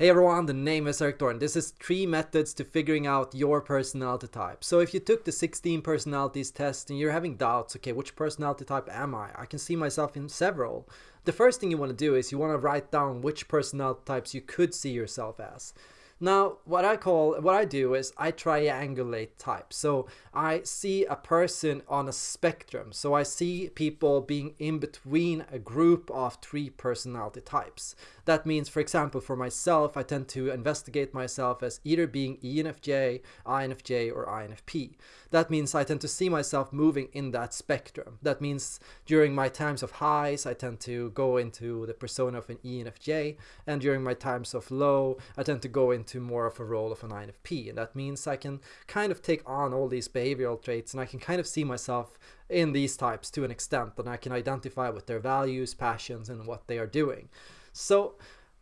Hey everyone, the name is Erik Thor. This is three methods to figuring out your personality type. So if you took the 16 personalities test and you're having doubts, okay, which personality type am I? I can see myself in several. The first thing you want to do is you want to write down which personality types you could see yourself as. Now, what I call, what I do is I triangulate types. So I see a person on a spectrum. So I see people being in between a group of three personality types. That means, for example, for myself, I tend to investigate myself as either being ENFJ, INFJ, or INFP. That means I tend to see myself moving in that spectrum. That means during my times of highs, I tend to go into the persona of an ENFJ, and during my times of low, I tend to go into more of a role of an INFP. And that means I can kind of take on all these behavioral traits and I can kind of see myself in these types to an extent and I can identify with their values, passions, and what they are doing. So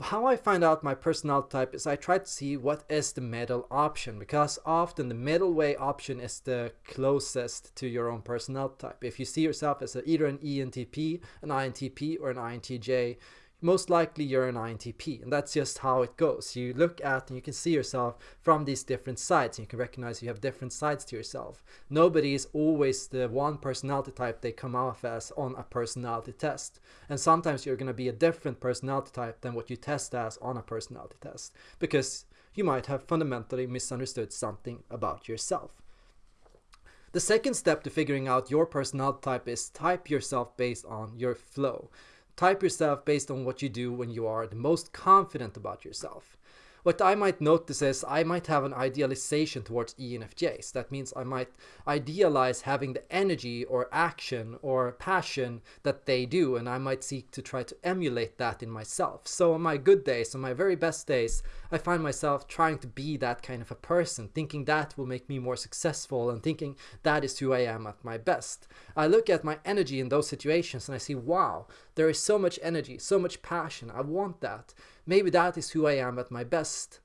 how I find out my personality type is I try to see what is the middle option because often the middle way option is the closest to your own personality type. If you see yourself as a, either an ENTP, an INTP, or an INTJ, most likely you're an INTP and that's just how it goes. You look at and you can see yourself from these different sides and you can recognize you have different sides to yourself. Nobody is always the one personality type they come off as on a personality test. And sometimes you're going to be a different personality type than what you test as on a personality test because you might have fundamentally misunderstood something about yourself. The second step to figuring out your personality type is type yourself based on your flow. Type yourself based on what you do when you are the most confident about yourself. What I might notice is I might have an idealization towards ENFJs. That means I might idealize having the energy or action or passion that they do, and I might seek to try to emulate that in myself. So on my good days, on my very best days, I find myself trying to be that kind of a person, thinking that will make me more successful and thinking that is who I am at my best. I look at my energy in those situations and I see, wow, there is so much energy, so much passion. I want that maybe that is who I am at my best.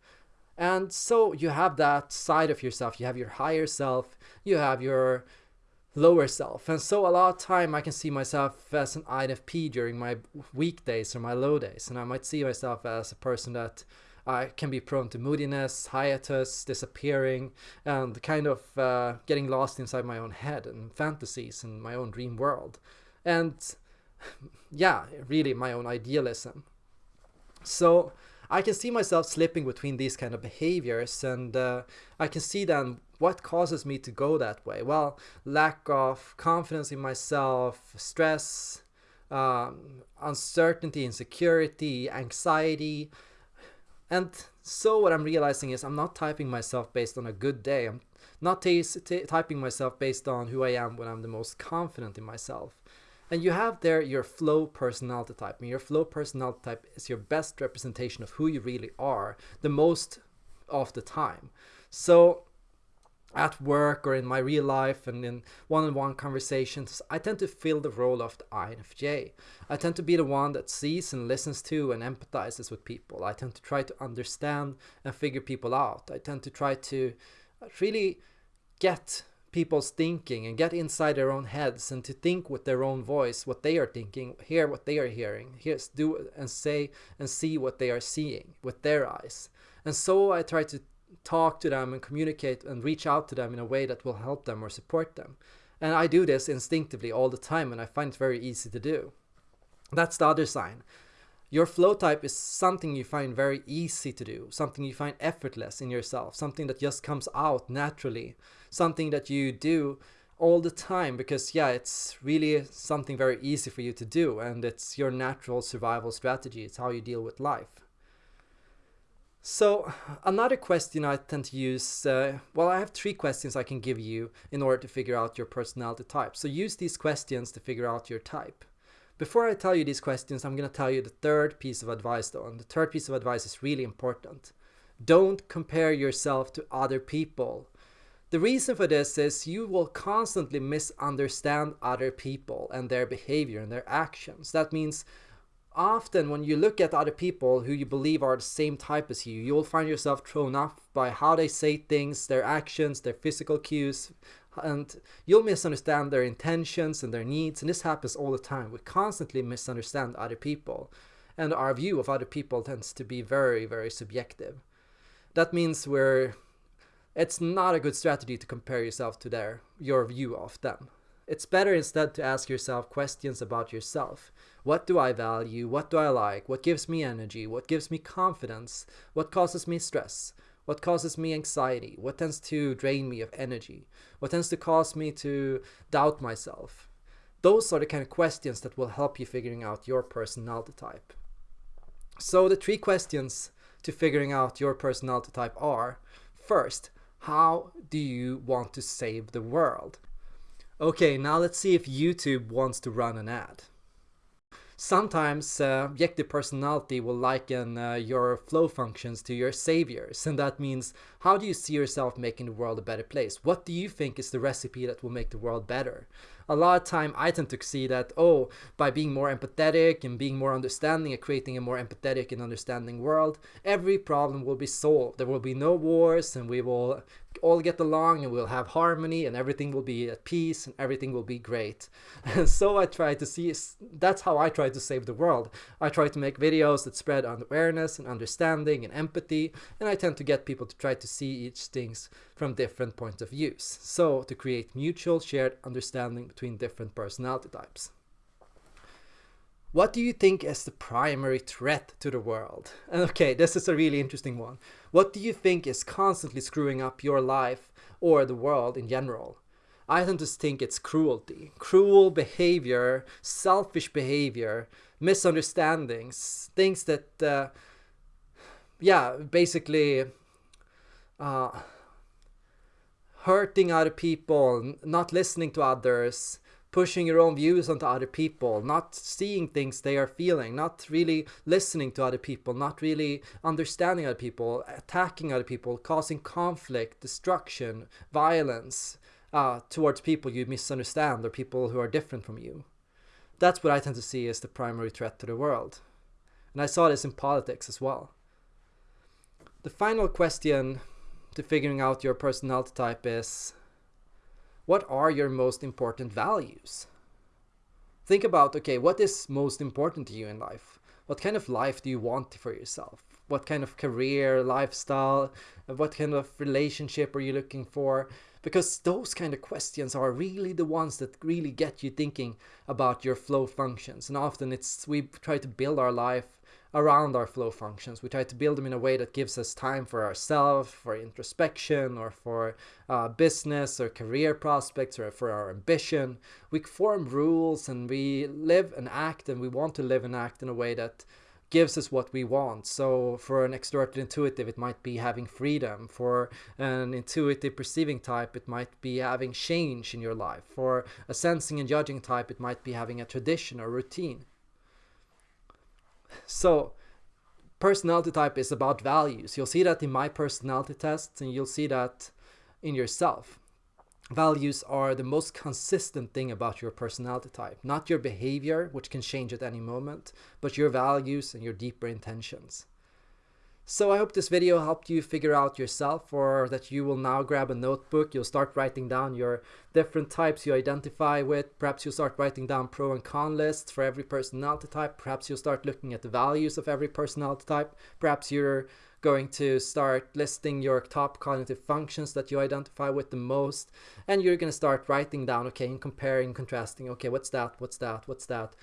And so you have that side of yourself. You have your higher self, you have your lower self. And so a lot of time I can see myself as an INFP during my weekdays or my low days. And I might see myself as a person that I can be prone to moodiness, hiatus, disappearing, and kind of uh, getting lost inside my own head and fantasies and my own dream world. And yeah, really my own idealism. So I can see myself slipping between these kind of behaviors and uh, I can see then what causes me to go that way. Well, lack of confidence in myself, stress, um, uncertainty, insecurity, anxiety. And so what I'm realizing is I'm not typing myself based on a good day. I'm not typing myself based on who I am when I'm the most confident in myself. And you have there your flow personality type. And your flow personality type is your best representation of who you really are the most of the time. So at work or in my real life and in one-on-one -on -one conversations, I tend to fill the role of the INFJ. I tend to be the one that sees and listens to and empathizes with people. I tend to try to understand and figure people out. I tend to try to really get people's thinking and get inside their own heads and to think with their own voice what they are thinking, hear what they are hearing, hear, do and say and see what they are seeing with their eyes. And so I try to talk to them and communicate and reach out to them in a way that will help them or support them. And I do this instinctively all the time and I find it very easy to do. That's the other sign. Your flow type is something you find very easy to do, something you find effortless in yourself, something that just comes out naturally, something that you do all the time because yeah, it's really something very easy for you to do and it's your natural survival strategy. It's how you deal with life. So another question I tend to use, uh, well, I have three questions I can give you in order to figure out your personality type. So use these questions to figure out your type. Before I tell you these questions, I'm going to tell you the third piece of advice though, and the third piece of advice is really important. Don't compare yourself to other people. The reason for this is you will constantly misunderstand other people and their behavior and their actions. That means often when you look at other people who you believe are the same type as you, you'll find yourself thrown off by how they say things, their actions, their physical cues, and you'll misunderstand their intentions and their needs and this happens all the time we constantly misunderstand other people and our view of other people tends to be very, very subjective. That means we're it's not a good strategy to compare yourself to their your view of them. It's better instead to ask yourself questions about yourself. What do I value? What do I like? What gives me energy? What gives me confidence? What causes me stress? What causes me anxiety? What tends to drain me of energy? What tends to cause me to doubt myself? Those are the kind of questions that will help you figuring out your personality type. So the three questions to figuring out your personality type are, first, how do you want to save the world? Okay, now let's see if YouTube wants to run an ad. Sometimes uh, personality will liken uh, your flow functions to your saviors, and that means how do you see yourself making the world a better place? What do you think is the recipe that will make the world better? A lot of time I tend to see that, oh, by being more empathetic and being more understanding and creating a more empathetic and understanding world, every problem will be solved. There will be no wars and we will all get along and we'll have harmony and everything will be at peace and everything will be great. And so I try to see, that's how I try to save the world. I try to make videos that spread awareness and understanding and empathy and I tend to get people to try to see each things from different points of views. So to create mutual shared understanding between different personality types. What do you think is the primary threat to the world? And Okay, this is a really interesting one. What do you think is constantly screwing up your life or the world in general? I tend to think it's cruelty. Cruel behavior, selfish behavior, misunderstandings, things that, uh, yeah, basically uh, hurting other people, not listening to others, pushing your own views onto other people, not seeing things they are feeling, not really listening to other people, not really understanding other people, attacking other people, causing conflict, destruction, violence uh, towards people you misunderstand or people who are different from you. That's what I tend to see as the primary threat to the world. And I saw this in politics as well. The final question to figuring out your personality type is what are your most important values? Think about, okay, what is most important to you in life? What kind of life do you want for yourself? What kind of career, lifestyle, what kind of relationship are you looking for? Because those kind of questions are really the ones that really get you thinking about your flow functions. And often it's we try to build our life around our flow functions. We try to build them in a way that gives us time for ourselves, for introspection, or for uh, business or career prospects, or for our ambition. We form rules and we live and act, and we want to live and act in a way that gives us what we want. So for an extroverted intuitive, it might be having freedom. For an intuitive perceiving type, it might be having change in your life. For a sensing and judging type, it might be having a tradition or routine. So personality type is about values. You'll see that in my personality tests and you'll see that in yourself. Values are the most consistent thing about your personality type, not your behavior, which can change at any moment, but your values and your deeper intentions. So I hope this video helped you figure out yourself or that you will now grab a notebook, you'll start writing down your different types you identify with, perhaps you'll start writing down pro and con lists for every personality type, perhaps you'll start looking at the values of every personality type, perhaps you're going to start listing your top cognitive functions that you identify with the most and you're going to start writing down okay and comparing contrasting okay what's that what's that what's that?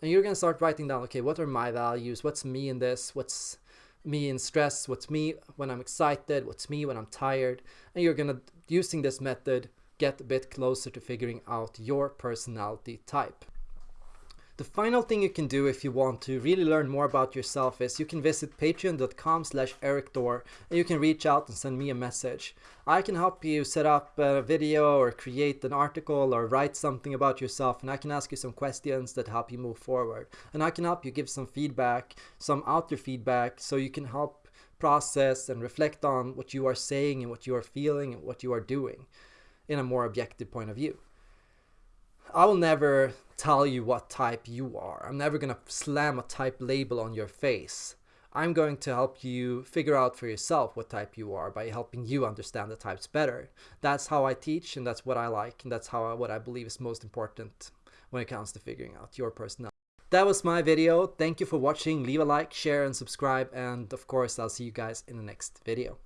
And you're going to start writing down okay what are my values? What's me in this? What's me in stress, what's me when I'm excited, what's me when I'm tired. And you're gonna, using this method, get a bit closer to figuring out your personality type. The final thing you can do if you want to really learn more about yourself is you can visit patreon.com slash erikthor and you can reach out and send me a message. I can help you set up a video or create an article or write something about yourself and I can ask you some questions that help you move forward. And I can help you give some feedback, some outer feedback so you can help process and reflect on what you are saying and what you are feeling and what you are doing in a more objective point of view. I will never tell you what type you are. I'm never going to slam a type label on your face. I'm going to help you figure out for yourself what type you are by helping you understand the types better. That's how I teach and that's what I like and that's how I, what I believe is most important when it comes to figuring out your personality. that was my video. Thank you for watching. Leave a like, share, and subscribe. And of course, I'll see you guys in the next video.